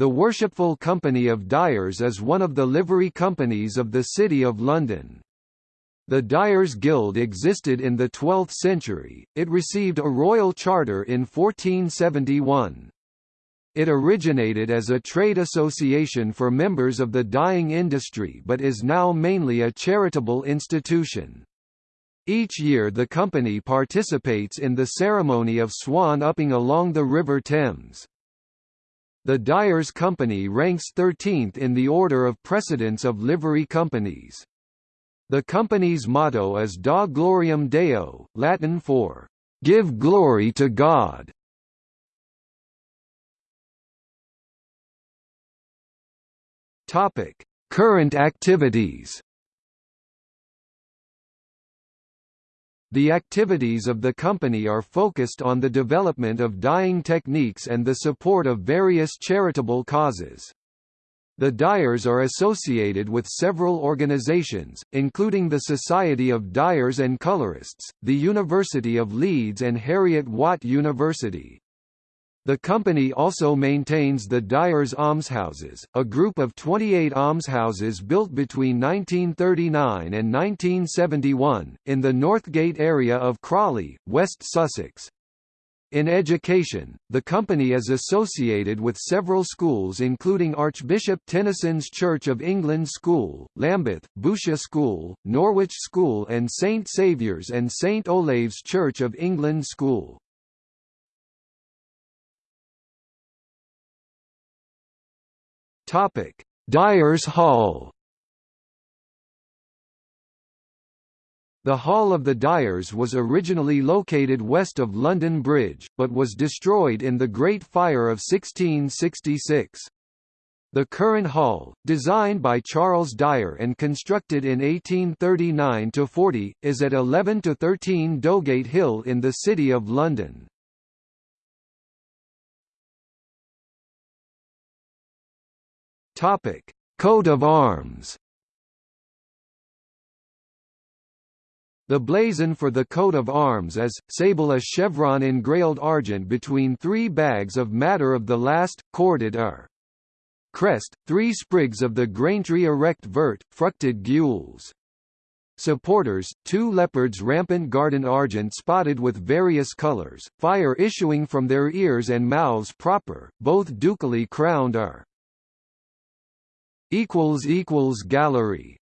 The Worshipful Company of Dyers is one of the livery companies of the City of London. The Dyers Guild existed in the 12th century, it received a royal charter in 1471. It originated as a trade association for members of the dyeing industry but is now mainly a charitable institution. Each year the company participates in the ceremony of swan upping along the River Thames. The Dyers Company ranks 13th in the order of precedence of livery companies. The company's motto is Da Gloriam Deo, Latin for, "...give glory to God". Current activities The activities of the company are focused on the development of dyeing techniques and the support of various charitable causes. The dyers are associated with several organizations, including the Society of Dyers and Colorists, the University of Leeds and Heriot-Watt University. The company also maintains the Dyers Almshouses, a group of 28 almshouses built between 1939 and 1971, in the Northgate area of Crawley, West Sussex. In education, the company is associated with several schools including Archbishop Tenison's Church of England School, Lambeth, Boutcher School, Norwich School and St Saviour's and St Olave's Church of England School. Topic: Dyers Hall. The Hall of the Dyers was originally located west of London Bridge, but was destroyed in the Great Fire of 1666. The current hall, designed by Charles Dyer and constructed in 1839–40, is at 11–13 Dowgate Hill in the City of London. Topic: Coat of arms. The blazon for the coat of arms is, sable a chevron engrailed argent between three bags of madder of the last, corded er. Crest, three sprigs of the grain tree erect vert, fructed gules. Supporters, two leopards rampant guardant argent spotted with various colors, fire issuing from their ears and mouths proper, both ducally crowned are equals equals gallery